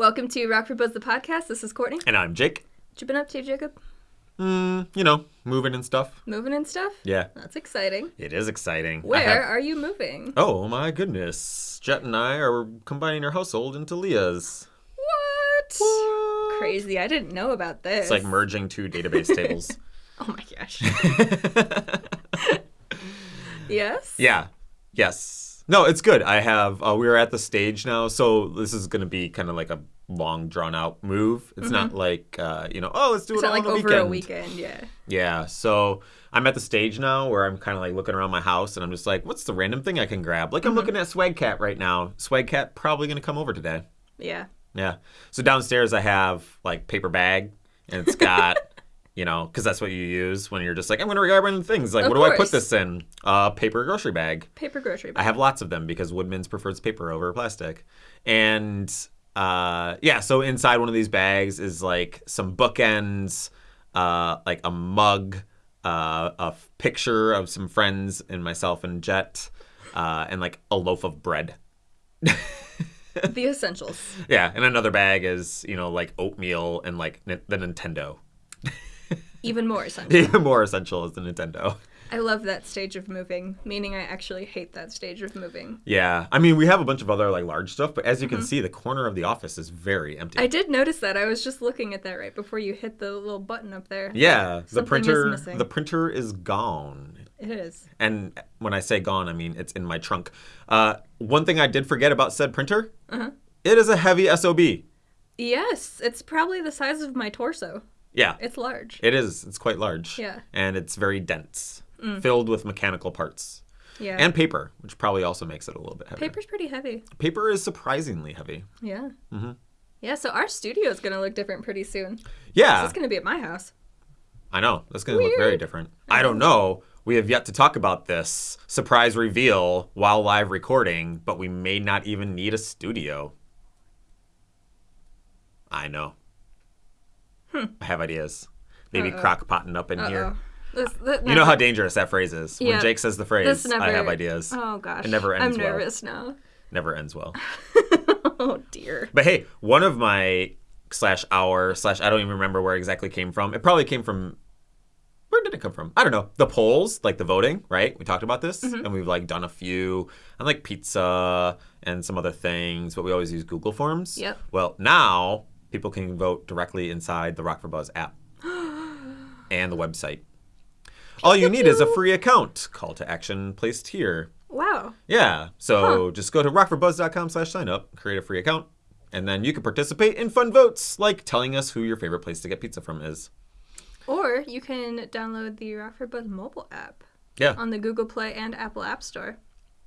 Welcome to Rockford Buzz the podcast. This is Courtney. And I'm Jake. What you been up to, Jacob? Mm, you know, moving and stuff. Moving and stuff? Yeah, That's exciting. it is exciting. Where have- are you moving? Oh my goodness. Jet and I are combining our household into Leah's. What? What? Crazy. I didn't know about this. It's like merging two database tables. Oh my gosh. yes? yeah. Yes. No, it's good. I have, uh, we're at the stage now. So this is going to be kind of like a long, drawn out move. It's not like, uh, you know, oh, let's do It's it like over weekend. a weekend, yeah. Yeah, so I'm at the stage now where I'm kind of like looking around my house and I'm just like, what's the random thing I can grab? Like I'm looking at Swag Cat right now. Swag Cat probably gonna come over today. Yeah. Yeah. So downstairs I have like paper bag and it's got, you know, because that's what you use when you're just like, I'm gonna grab random things. Like, Of what do I put this in? Uh, paper grocery bag. Paper grocery bag. I have lots of them because Woodman's prefers paper over plastic. And uh, yeah, so inside one of these bags is like some bookends, uh, like a mug, uh, a picture of some friends and myself and Jet, uh, and like a loaf of bread. the essentials. Yeah, and another bag is you know like oatmeal and like the Nintendo. Even more essential. Even more essential is the Nintendo. I love that stage of moving, meaning I actually hate that stage of moving. Yeah, I mean we have a bunch of other like large stuff, but as you can see, the corner of the office is very empty. I did notice that. I was just looking at that right before you hit the little button up there. Yeah, the Something is printer the printer is gone. It is. And when I say gone, I mean it's in my trunk. Uh, one thing I did forget about said printer, Uh-huh. it is a heavy SOB. Yes, it's probably the size of my torso. Yeah, It's large. it is. It's quite large. Yeah. And it's very dense, filled with mechanical parts Yeah. and paper, which probably also makes it a little bit heavier. Paper's pretty heavy. Paper is surprisingly heavy. Yeah. Mm-hmm. Yeah, so our studio is going to look different pretty soon. Yeah, It's going to be at my house. I know. That's going to look very different. I don't know. We have yet to talk about this surprise reveal while live recording, but we may not even need a studio. I know. I have ideas. Maybe Hmm. Crock potting up in here. Uh-oh. This, this You know how dangerous that phrase is. When Jake says the phrase, never, I have ideas. Oh, gosh. It never ends I'm well. nervous now. Never ends well. oh, dear. But hey, one of my slash our slash I don't even remember where it exactly came from. It probably came from where did it come from? I don't know. The polls, like the voting, right? We talked about this, Mm-hmm. and we've like done a few, and like pizza and some other things, but we always use Google Forms. Yep. Well, now people can vote directly inside the Rockford Buzz app and the website. All you need is a free account. Call to action placed here. Wow. Yeah. So just go to rockfordbuzz.com slash sign up, create a free account, and then you can participate in fun votes, like telling us who your favorite place to get pizza from is. Or you can download the Rockford Buzz mobile app Yeah. on the Google Play and Apple App Store.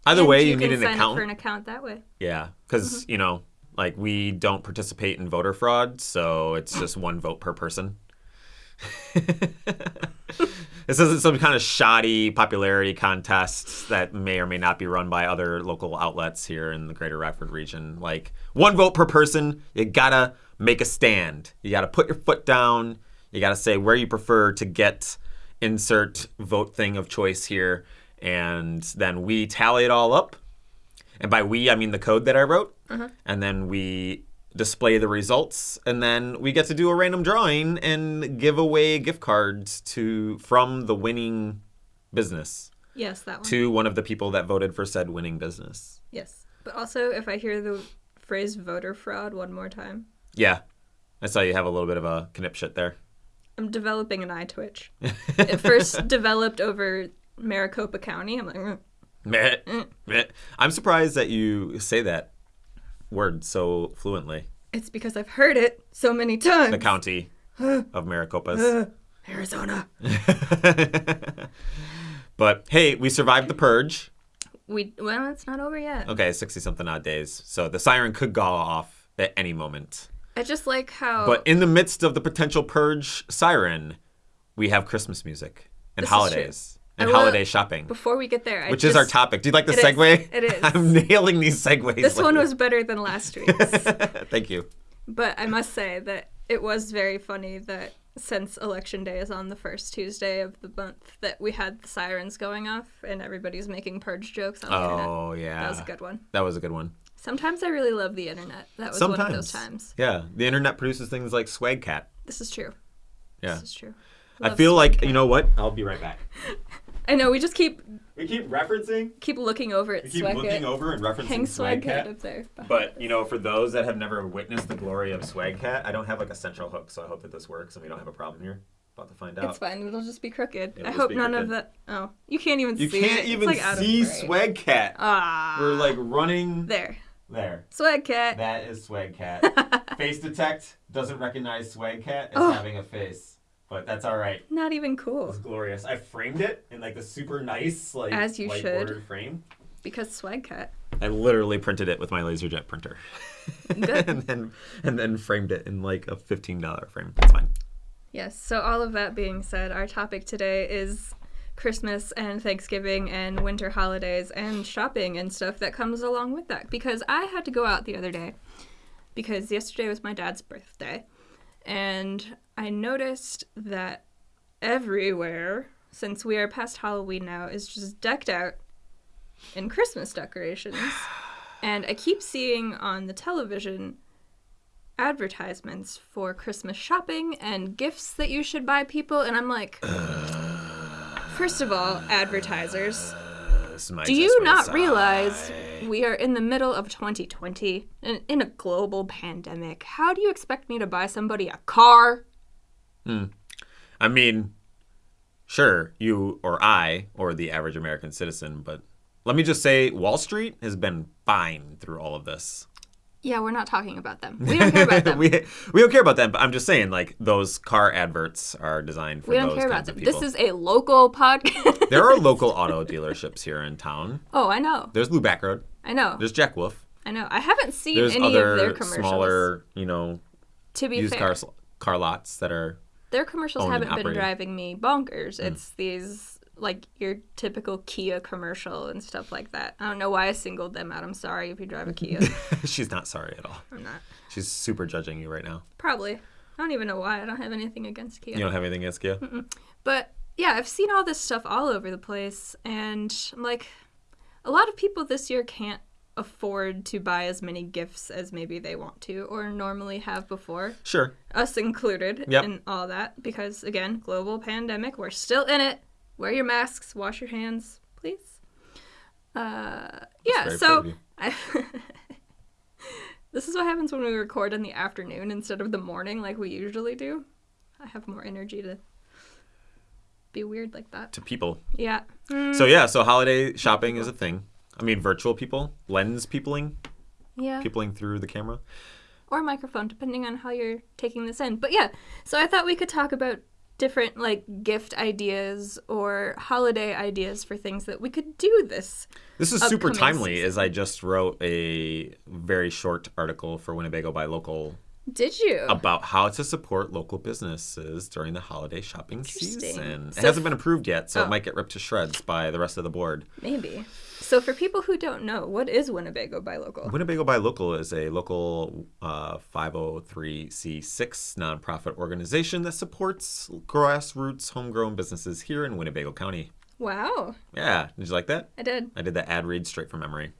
Either And way, you, can need an sign account. up for an account that way. Yeah. Because, mm-hmm. you know, like we don't participate in voter fraud, so it's just one vote per person. this isn't some kind of shoddy popularity contest that may or may not be run by other local outlets here in the greater Rockford region. Like, one vote per person, you gotta make a stand. You gotta put your foot down. You gotta say where you prefer to get insert vote thing of choice here. And then we tally it all up. And by we, I mean the code that I wrote. And then we display the results. And then we get to do a random drawing and give away gift cards to from the winning business Yes, that one. to one of the people that voted for said winning business. Yes. But also, if I hear the phrase voter fraud one more time, Yeah. I saw you have a little bit of a knipshit there. I'm developing an eye twitch. it first developed over Maricopa County. I'm like, "Mm." Mm. I'm surprised that you say that word so fluently. it's because I've heard it so many times. The county of Maricopas. Arizona. but hey, we survived the purge. We well, it's not over yet. Okay, 60 something odd days. So the siren could go off at any moment. I just like how But in the midst of the potential purge siren, we have Christmas music and This is holidays and love- holiday shopping, before we get there, I which is our topic. Do you like the It is. segue? It is. I'm nailing these segues. This one was better than last week's. Thank you. But I must say that it was very funny that since election day is on the first Tuesday of the month, that we had the sirens going off and everybody's making purge jokes on the internet. Oh yeah, That was a good one. That was a good one. Sometimes I really love the internet. That was one of Sometimes. those times. Yeah, the internet produces things like Swag Cat. This is true. Yeah. This is true. I feel like Cat. you know what? I'll be right back. I know we just keep We keep referencing, keep looking over at we keep Swag looking over and referencing Hang Swag Swag Cat Cat. up there. But you know, for those that have never witnessed the glory of Swagcat, I don't have like a central hook, so I hope that this works and we don't have a problem here. About to find out. It's fine. It'll just be crooked. It'll I hope none of crooked. that. Oh, you can't even You see. can't it. even like see frame. Swag Cat. Ah. We're like running there. there. Swagcat. That is Swagcat. Face detect doesn't recognize Swagcat as Oh. having a face, but that's all right. Not even cool It's glorious. I framed it in like the super nice like As you should. frame. because Swag Cat. I literally printed it with my LaserJet printer, Good. and then and then framed it in like a fifteen dollar frame. That's fine. Yes. So all of that being said, our topic today is Christmas and Thanksgiving and winter holidays and shopping and stuff that comes along with that. Because I had to go out the other day because yesterday was my dad's birthday, and I noticed that everywhere, since we are past Halloween now, is just decked out in Christmas decorations. And I keep seeing on the television advertisements for Christmas shopping and gifts that you should buy people. And I'm like, first of all, advertisers, do you not sigh. realize we are in the middle of 2020 and in a global pandemic? How do you expect me to buy somebody a car? Hmm. I mean, sure, you or I or the average American citizen, but let me just say, Wall Street has been fine through all of this. Yeah, we're not talking about them. We don't care about them. we we don't care about them, but I'm just saying, like those car adverts are designed for We don't care about kinds them. people. This is a local podcast. there are local auto dealerships here in town. oh, I know. There's Blue Back Road. I know. There's Jack Wolf. I know. I haven't seen There's any of their other commercials. smaller, you know, to be used fair. car car lots that are. Their commercials owned haven't been driving me bonkers. Hmm. It's these like your typical Kia commercial and stuff like that. I don't know why I singled them out. I'm sorry if you drive a Kia. She's not sorry at all. I'm not. She's super judging you right now. Probably. I don't even know why. I don't have anything against Kia. You don't have anything against Kia? But yeah, I've seen all this stuff all over the place, and I'm like, a lot of people this year can't afford to buy as many gifts as maybe they want to or normally have before, Sure. us included Yep. in all that, because again, global pandemic, we're still in it. Wear your masks, wash your hands, please. Uh, yeah, so proud of you. I. this is what happens when we record in the afternoon instead of the morning like we usually do. I have more energy to be weird like that. To people. Yeah. Mm, So yeah, so holiday shopping is a thing. I mean, virtual people, lens peopling, yeah. peopling through the camera. Or microphone, depending on how you're taking this in. But yeah, so I thought we could talk about different like gift ideas or holiday ideas for things that we could do this. This is super timely, season. as I just wrote a very short article for Winnebago Buy Local Did you? about how to support local businesses during the holiday shopping season. It hasn't been approved yet, so Oh. it might get ripped to shreds by the rest of the board. Maybe. So for people who don't know, what is Winnebago Buy Local? Winnebago Buy Local is a local uh, 503c6 nonprofit organization that supports grassroots homegrown businesses here in Winnebago County. Wow, Yeah, did you like that? I did. I did that ad read straight from memory.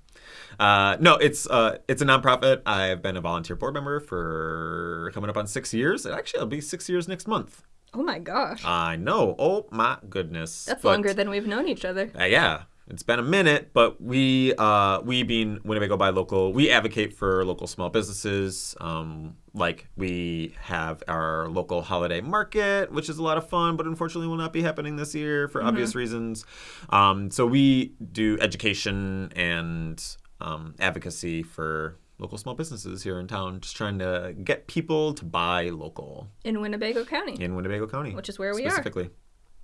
Uh, no, it's uh, it's a nonprofit. I've been a volunteer board member for coming up on six years. Actually, it'll be six years next month. Oh my gosh. I know. Oh my goodness. That's But, longer than we've known each other. uh, yeah, it's been a minute, but we uh, we being Winnebago Buy Local, we advocate for local small businesses. Um, like we have our local holiday market, which is a lot of fun, but unfortunately will not be happening this year for obvious reasons. Um, so we do education and um, advocacy for local small businesses here in town, just trying to get people to buy local In Winnebago County. in Winnebago County, Which is where we are. specifically.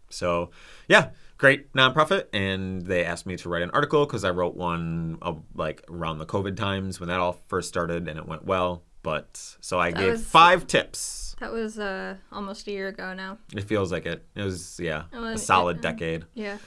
So, yeah, great nonprofit, and they asked me to write an article because I wrote one of, like around the COVID times when that all first started, and it went well. But so I gave was- five tips. That was uh, almost a year ago now. It feels like it. It was yeah, Well, a it- solid um, decade. Yeah.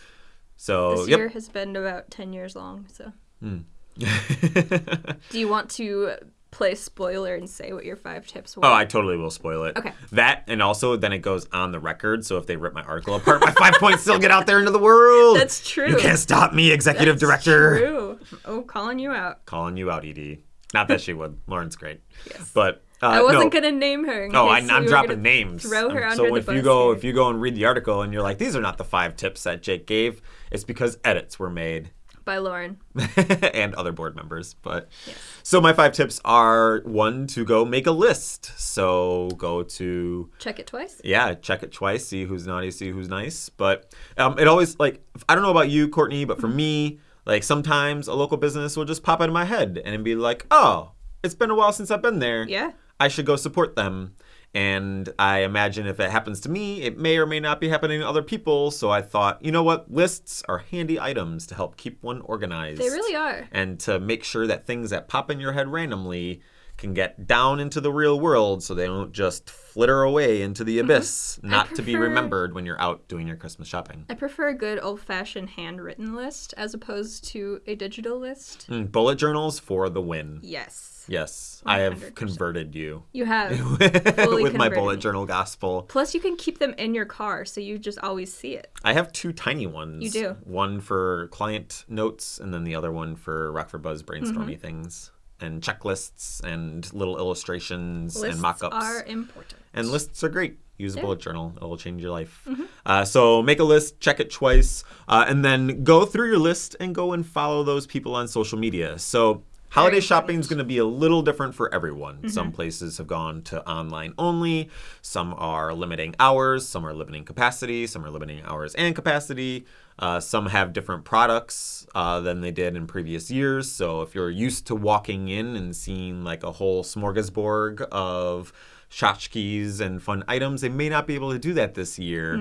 So This yep. year has been about 10 years long. So, Hmm. do you want to play spoiler and say what your five tips were? Oh, I totally will spoil it. Okay. That and also then it goes on the record. So if they rip my article apart, my five points still get out there into the world. That's true. You can't stop me, executive That's director. True. Oh, calling you out. Calling you out, Ed. Not that she would. Lauren's great. Yes. But uh, I wasn't no. gonna name her. in Oh, I, we dropping names. Throw her Um, so the if you go here. if you go and read the article and you're like, these are not the five tips that Jake gave, it's because edits were made by Lauren. and other board members. But so my five tips are one to go make a list. So go to Check it twice. yeah, check it twice, see who's naughty, see who's nice. But um, it always like I don't know about you, Courtney, but for me, like sometimes a local business will just pop into my head and be like, oh, it's been a while since I've been there. Yeah. I should go support them. And I imagine if it happens to me, it may or may not be happening to other people. So I thought, you know what? Lists are handy items to help keep one organized. They really are. And to make sure that things that pop in your head randomly can get down into the real world so they don't just flitter away into the abyss, not to be remembered when you're out doing your Christmas shopping. I prefer a good old fashioned handwritten list as opposed to a digital list. Mm, bullet journals for the win. Yes. Yes, I have converted you You have. with my bullet me. journal gospel. Plus, you can keep them in your car so you just always see it. I have two tiny ones. You do. One for client notes, and then the other one for Rockford Buzz brainstormy Mm-hmm. things and checklists and little illustrations Lists and mock-ups. are important. And lists are great. Use a bullet journal; it'll change your life. Mm-hmm. Uh, so make a list, check it twice, uh, and then go through your list and go and follow those people on social media. So holiday shopping is going to be a little different for everyone. Mm-hmm. Some places have gone to online only. Some are limiting hours. Some are limiting capacity. Some are limiting hours and capacity. Uh, some have different products uh, than they did in previous years. So if you're used to walking in and seeing like a whole smorgasbord of tchotchkes and fun items. They may not be able to do that this year.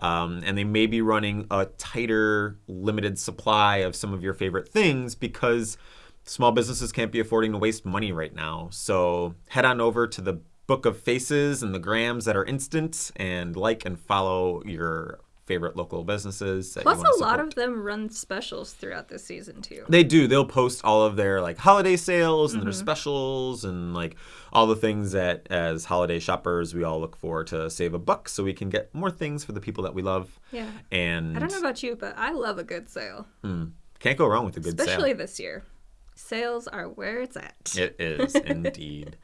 Um, and they may be running a tighter, limited supply of some of your favorite things because small businesses can't be affording to waste money right now. So head on over to the Book of Faces and the grams that are instant and like and follow your favorite local businesses. Plus, a lot of them run specials throughout the season too. They do. They'll post all of their like holiday sales and Mm-hmm. their specials and like all the things that as holiday shoppers we all look for to save a buck so we can get more things for the people that we love. Yeah. And I don't know about you, but I love a good sale, can't go wrong with a good especially sale. Especially this year. Sales are where it's at. It is indeed.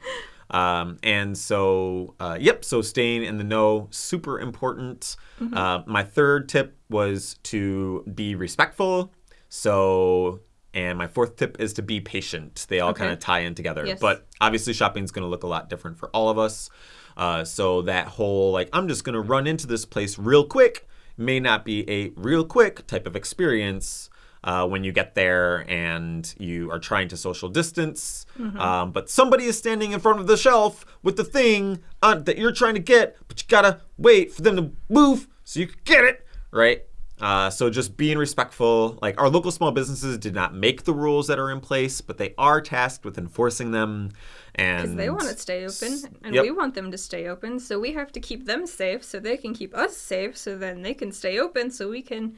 Um, and so, uh, yep, so staying in the know, super important. Mm-hmm. Uh, my third tip was to be respectful. So, and my fourth tip is to be patient. They all Okay. kind of tie in together. Yes. But obviously, shopping is going to look a lot different for all of us. Uh, so, that whole like, I'm just going to run into this place real quick may not be a real quick type of experience uh, when you get there and you are trying to social distance. Um, but somebody is standing in front of the shelf with the thing uh, that you're trying to get, but you gotta wait for them to move so you can get it, right? Uh, so just being respectful. Like our local small businesses did not make the rules that are in place, but they are tasked with enforcing them. And Because they want to stay open, and Yep. we want them to stay open. So we have to keep them safe, so they can keep us safe. So then they can stay open, so we can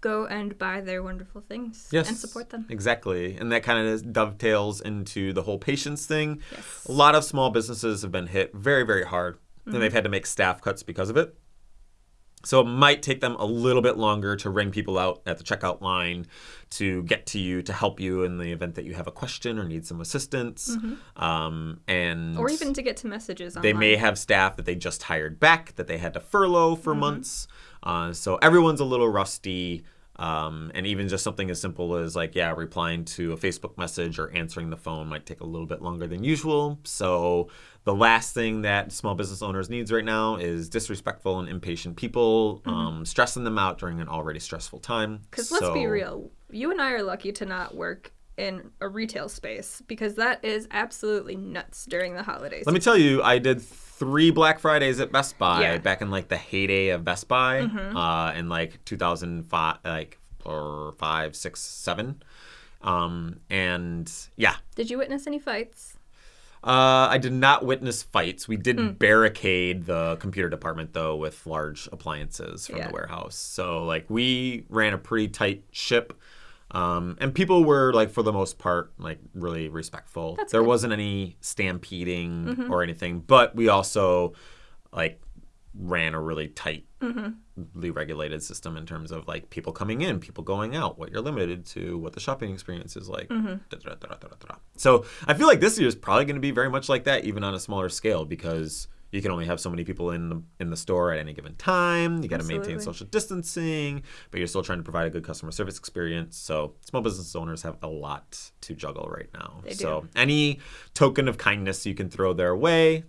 go and buy their wonderful things yes, and support them. Exactly. And that kind of dovetails into the whole patience thing. Yes. A lot of small businesses have been hit very, very hard, Mm-hmm. and they've had to make staff cuts because of it. So it might take them a little bit longer to ring people out at the checkout line to get to you to help you in the event that you have a question or need some assistance. Um, and Mm-hmm. Or even to get to messages online. they may have staff that they just hired back that they had to furlough for Mm-hmm. months. Uh, so everyone's a little rusty. Um, and even just something as simple as like, yeah, replying to a Facebook message or answering the phone might take a little bit longer than usual. So the last thing that small business owners needs right now is disrespectful and impatient people, um, stressing them out during an already stressful time. Because let's be real, you and I are lucky to not work in a retail space because that is absolutely nuts during the holidays. Let me tell you, I did three Black Fridays at Best Buy Yeah. back in like the heyday of Best Buy, Mm-hmm. uh, in like 2005, like or five, six, seven, um, and yeah, Did you witness any fights? uh, I did not witness fights. We did Hmm. barricade the computer department though with large appliances from Yeah. the warehouse. So like we ran a pretty tight ship. Um, and people were like for the most part like really respectful. That's there good. Mm-hmm. wasn't any stampeding or anything, but we also like ran a really tightly Mm-hmm. regulated system in terms of like people coming in, people going out, what you're limited to, what the shopping experience is like. Mm-hmm. da-da-da-da-da-da. So I feel like this year is probably going to be very much like that, even on a smaller scale, because you can only have so many people in the in the store at any given time. You got to maintain social distancing, but you're still trying to provide a good customer service experience. So small business owners have a lot to juggle right now. They so do. any token of kindness you can throw their way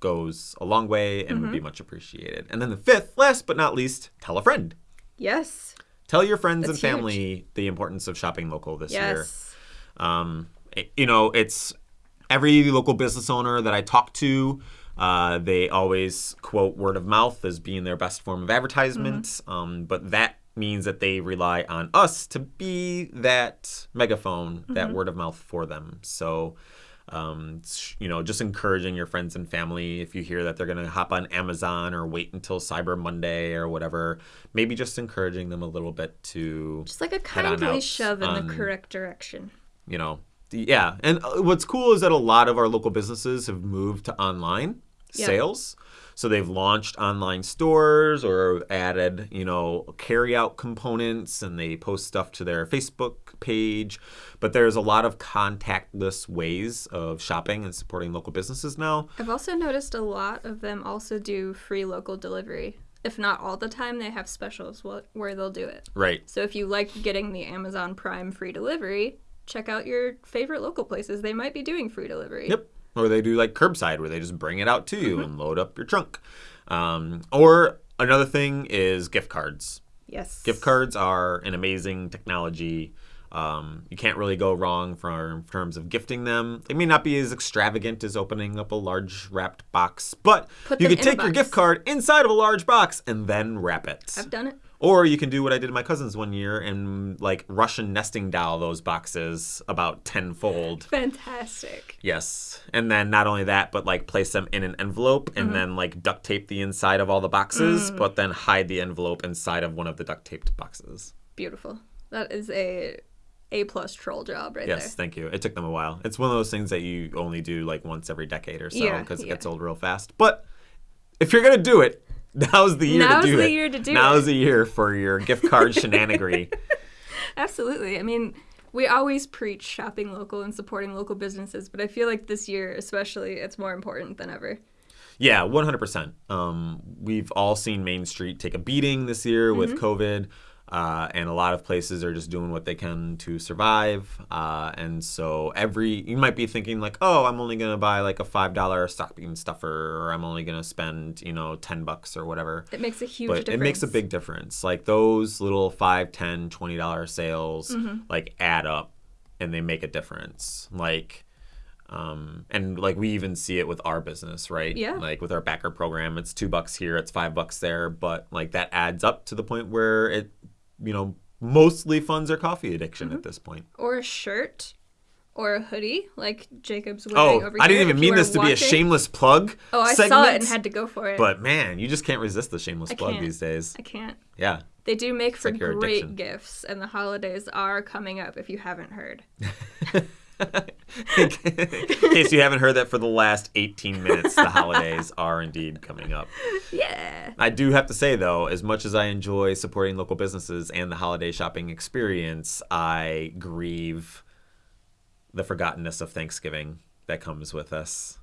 goes a long way and Mm-hmm. would be much appreciated. And then the fifth, last but not least, tell a friend. Yes. Tell your friends That's and family the importance of shopping local this year. Yes. Um, it- you know, it's every local business owner that I talk to. Uh, they always quote word of mouth as being their best form of advertisement, um, but that means that they rely on us to be that megaphone, that word of mouth for them. So, um, you know, just encouraging your friends and family. If you hear that they're going to hop on Amazon or wait until Cyber Monday or whatever, maybe just encouraging them a little bit to Just like a kindly shove in on- the correct direction. you know yeah. And uh, what's cool is that a lot of our local businesses have moved to online Yeah. sales so they've launched online stores or added you know carry out components and they post stuff to their facebook page but there's a lot of contactless ways of shopping and supporting local businesses now I've also noticed a lot of them also do free local delivery. If not all the time, they have specials where they'll do it. right So if you like getting the Amazon Prime free delivery, check out your favorite local places. They might be doing free delivery. Yep. Or they do like curbside where they just bring it out to you and load up your trunk. Um, or another thing is gift cards. Yes. Gift cards are an amazing technology. Um, you can't really go wrong for, in terms of gifting them. They may not be as extravagant as opening up a large wrapped box, but Put you could take your gift card inside of a large box and then wrap it. I've done it. Or you can do what I did to my cousins one year and like Russian nesting doll those boxes about tenfold. Fantastic. Yes. And then not only that, but like place them in an envelope and mm-hmm. then like duct tape the inside of all the boxes, mm. but then hide the envelope inside of one of the duct taped boxes. Beautiful. That is a A plus troll job right there. Yes, thank you. It took them a while. It's one of those things that you only do like once every decade or so Yeah, because it yeah. gets old real fast. But if you're going to do it, now's the year Now's to do the it. year to do now's it. the year for your gift card shenanigery. there. Absolutely. I mean, we always preach shopping local and supporting local businesses, but I feel like this year, especially, it's more important than ever. Yeah, one hundred percent. Um, we've all seen Main Street take a beating this year with Mm-hmm. COVID, uh, and a lot of places are just doing what they can to survive. Uh, and so every you might be thinking like, oh, I'm only gonna buy like a five dollar stocking stuffer, or I'm only gonna spend you know ten bucks or whatever. It makes a huge But difference. it makes a big difference. Like those little five, ten, twenty dollar sales Mm-hmm. like add up, and they make a difference. Like. Um, and like we even see it with our business, right? Yeah. Like with our backer program, it's two bucks here, it's five bucks there, but like that adds up to the point where it, you know, mostly funds our coffee addiction Mm-hmm. at this point. or a shirt or a hoodie like Jacob's wearing Oh, over I didn't even mean this to be a shameless plug. Oh, I segment, saw it and had to go for it. But man, you just can't resist the shameless I plug can't. these days. I can't. Yeah. They do make for like great addiction. gifts, and the holidays are coming up if you haven't heard. In case you haven't heard that for the last 18 minutes, the holidays are indeed coming up. Yeah. I do have to say, though, as much as I enjoy supporting local businesses and the holiday shopping experience, I grieve the forgottenness of Thanksgiving that comes with us.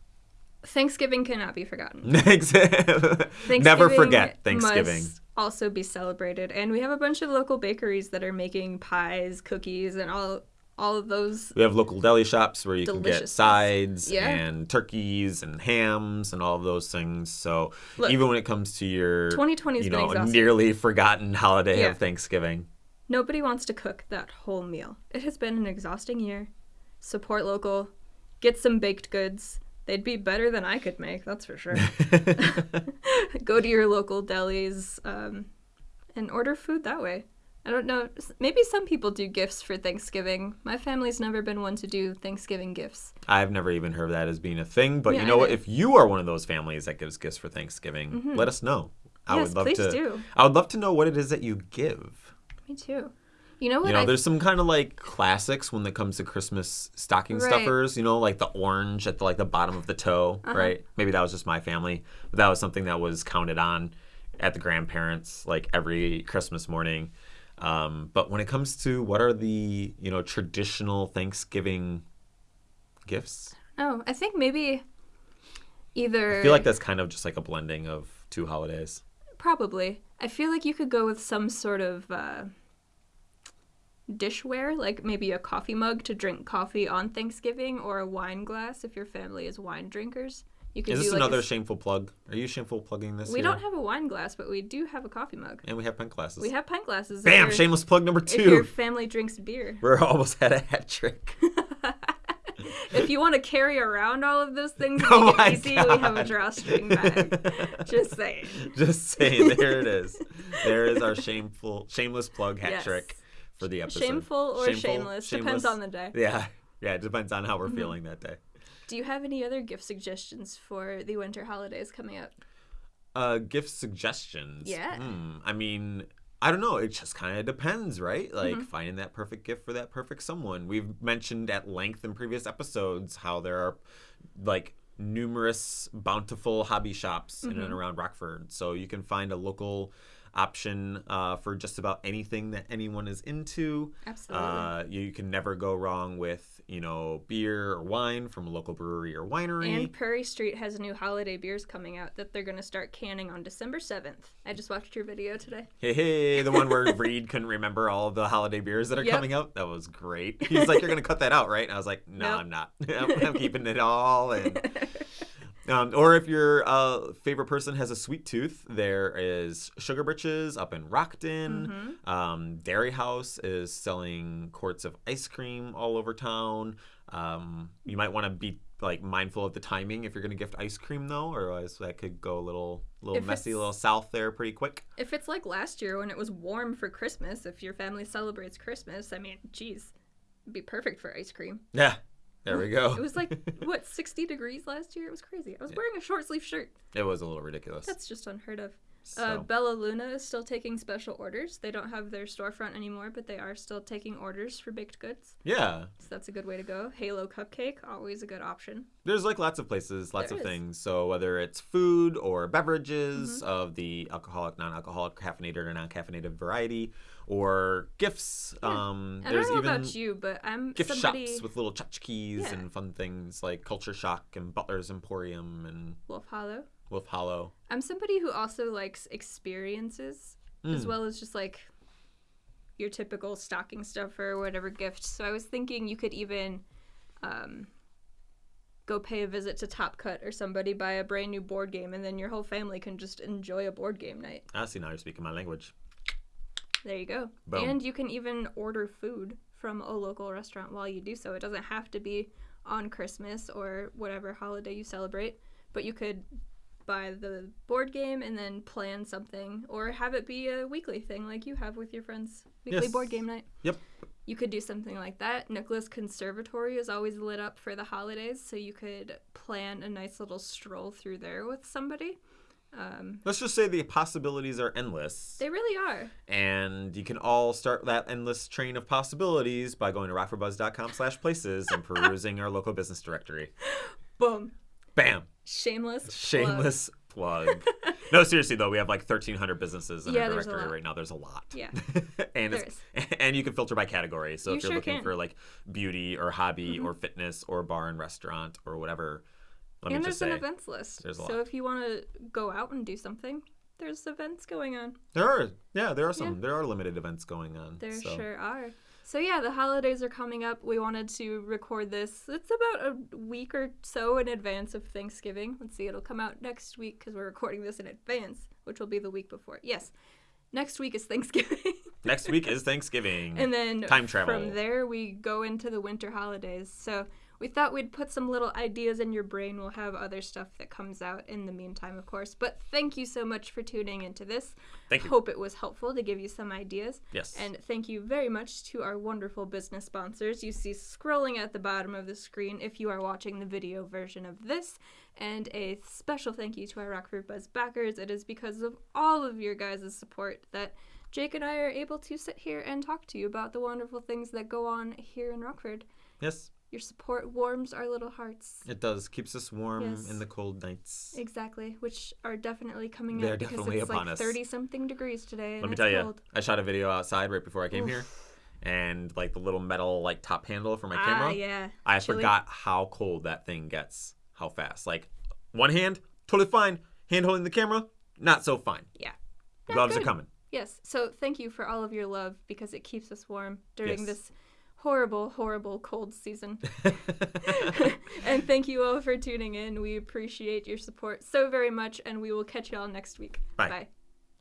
Thanksgiving cannot be forgotten. Never forget Thanksgiving. Must also be celebrated, and we have a bunch of local bakeries that are making pies, cookies, and all all of those. We have local deli shops where you can get sides Yeah. and turkeys and hams and all of those things. So Look, even when it comes to your 2020 's you know nearly forgotten holiday Yeah. of Thanksgiving, Nobody wants to cook that whole meal. It has been an exhausting year. Support local, get some baked goods. They'd be better than I could make, that's for sure. Go to your local delis um, and order food that way. I don't know. Maybe some people do gifts for Thanksgiving. My family's never been one to do Thanksgiving gifts. I've never even heard of that as being a thing. But Yeah, you know what? If you are one of those families that gives gifts for Thanksgiving, let us know. I Mm-hmm. Yes, would love please to. do. I would love to know what it is that you give. Me too. You know what? You know, I there's some kind of like classics when it comes to Christmas stocking Right. stuffers. You know, like the orange at the like the bottom of the toe, Uh-huh. right? Maybe that was just my family, but that was something that was counted on at the grandparents like every Christmas morning. Um, but when it comes to what are the you know traditional Thanksgiving gifts, oh, I think maybe either I feel like that's kind of just like a blending of two holidays. Probably. I feel like you could go with some sort of uh, dishware, like maybe a coffee mug to drink coffee on Thanksgiving, or a wine glass if your family is wine drinkers. You could Is this like another shameful plug? Are you shameful plugging this? we here? don't have a wine glass, but we do have a coffee mug. and we have pint glasses. We have pint glasses. Bam! Shameless plug number If your two. family drinks beer. We're almost at a hat trick. if you want to carry around all of those things and Oh make it easy, we have a drawstring bag. Just saying. Just saying, there it is. There is our shameful, shameless plug hat Yes. trick for the episode. Shameful or Shameful, shameless, depends on the day. Yeah, yeah, it depends on Mm-hmm. how we're feeling that day. Do you have any other gift suggestions for the winter holidays coming up? Uh, gift suggestions. Yeah. Hmm, I mean, I don't know. It just kind of depends, right? Like Mm-hmm. finding that perfect gift for that perfect someone. We've mentioned at length in previous episodes how there are like numerous bountiful hobby shops in Mm-hmm. and around Rockford. So you can find a local option uh, for just about anything that anyone is into. Absolutely. Uh, you can never go wrong with, you know, beer or wine from a local brewery or winery. And Prairie Street has new holiday beers coming out that they're going to start canning on December 7th. I just watched your video today. Hey, hey, the one where Reed couldn't remember all of the holiday beers that are Yep. coming out. That was great. He's like, "You're gonna cut that out, right?" And I was like, "No, Nope. I'm not. I'm, I'm keeping it all." And um, or if your uh, favorite person has a sweet tooth, there is Sugar Britches up in Rockton. Mm-hmm. Um, Dairy House is selling quarts of ice cream all over town. Um, you might want to be like mindful of the timing if you're going to gift ice cream though, or else that could go a little, little If messy, a little south there pretty quick. If it's like last year when it was warm for Christmas, if your family celebrates Christmas, I mean, geez, it'd be perfect for ice cream. Yeah, there we go. It was like, what, 60 degrees last year? It was crazy. I was wearing a short sleeve shirt. It was a little ridiculous. That's just unheard of. so, Uh, Bella Luna is still taking special orders. They don't have their storefront anymore, but they are still taking orders for baked goods. yeah, So that's a good way to go. Halo Cupcake, always a good option. there's like lots of places, lots There of is. things. So whether it's food or beverages Mm-hmm. of the alcoholic, non-alcoholic, caffeinated or non-caffeinated variety, or gifts. Um, I there's don't know even about you, but I'm gift somebody. shops with little tchotchkes Yeah. and fun things like Culture Shock and Butler's Emporium and Wolf Hollow. Wolf Hollow. I'm somebody who also likes experiences as Mm. well as just like your typical stocking stuffer or whatever gift. So I was thinking you could even um, go pay a visit to Top Cut or somebody, buy a brand new board game, and then your whole family can just enjoy a board game night. I see now you're speaking my language. There you go. Boom. And you can even order food from a local restaurant while you do so. It doesn't have to be on Christmas or whatever holiday you celebrate, but you could buy the board game and then plan something or have it be a weekly thing like you have with your friends. Weekly Yes. board game night. Yep. You could do something like that. Nicholas Conservatory is always lit up for the holidays, so you could plan a nice little stroll through there with somebody. Um, Let's just say the possibilities are endless. they really are. And you can all start that endless train of possibilities by going to rockfordbuzz.com slash places and perusing our local business directory. Boom. Bam! Shameless. Shameless plug. no, seriously though, we have like 1,300 businesses in Yeah, our directory right now. There's a lot. Yeah. and it's, and you can filter by category. So You if you're sure looking can. Mm-hmm. for like beauty or hobby or fitness or bar and restaurant or whatever, let and there's just an events list. there's a so if you want to go out and do something, there's events going on. there are yeah there are some there are limited events going on. There so. sure are. So yeah, the holidays are coming up. We wanted to record this. It's about a week or so in advance of Thanksgiving. Let's see, it'll come out next week because we're recording this in advance, which will be the week before. Yes, next week is Thanksgiving. Next week is Thanksgiving. and then Time travel. from there we go into the winter holidays. So we thought we'd put some little ideas in your brain. We'll have other stuff that comes out in the meantime, of course. But thank you so much for tuning into this. Thank you. Hope it was helpful to give you some ideas. Yes. And thank you very much to our wonderful business sponsors you see scrolling at the bottom of the screen if you are watching the video version of this. And a special thank you to our Rockford Buzz backers. It is because of all of your guys' support that Jake and I are able to sit here and talk to you about the wonderful things that go on here in Rockford. Yes, Your support warms our little hearts. it does. Keeps us warm Yes. in the cold nights. Exactly, which are definitely coming They're out because definitely it's upon like us. 30 something degrees today. And Let me tell you, cold. I shot a video outside right before I came here, and like the little metal like top handle for my Ah, camera. yeah. I Chilly. forgot how cold that thing gets. How fast? Like one hand, totally fine. Hand holding the camera, not so fine. Yeah. Gloves are coming. Yes. So thank you for all of your love because it keeps us warm during Yes. this horrible, horrible cold season. and thank you all for tuning in. We appreciate your support so very much, and we will catch you all next week. Bye. Bye.